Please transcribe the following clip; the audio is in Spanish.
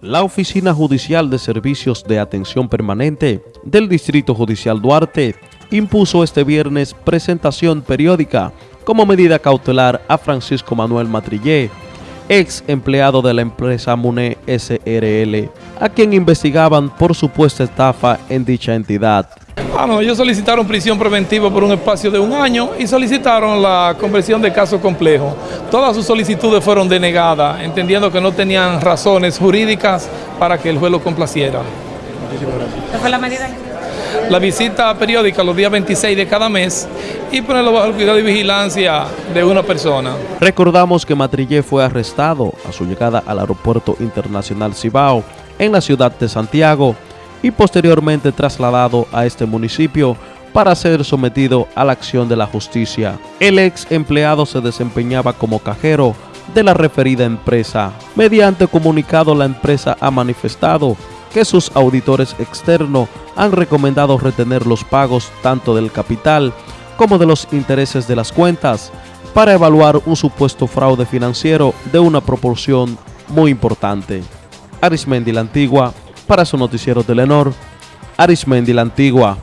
La Oficina Judicial de Servicios de Atención Permanente del Distrito Judicial Duarte impuso este viernes presentación periódica como medida cautelar a Francisco Manuel Matrillé, ex empleado de la empresa MUNE SRL, a quien investigaban por supuesta estafa en dicha entidad. Ah, no, ellos solicitaron prisión preventiva por un espacio de un año y solicitaron la conversión de caso complejo. Todas sus solicitudes fueron denegadas, entendiendo que no tenían razones jurídicas para que el juez lo complaciera. ¿Qué fue la medida? La visita periódica los días 26 de cada mes y ponerlo bajo el cuidado y vigilancia de una persona. Recordamos que Matrillé fue arrestado a su llegada al Aeropuerto Internacional Cibao en la ciudad de Santiago y posteriormente trasladado a este municipio para ser sometido a la acción de la justicia. El ex empleado se desempeñaba como cajero de la referida empresa. Mediante comunicado la empresa ha manifestado que sus auditores externos han recomendado retener los pagos tanto del capital como de los intereses de las cuentas para evaluar un supuesto fraude financiero de una proporción muy importante. Arismendi la Antigua, para su noticiero Telenor, Arismendi la Antigua.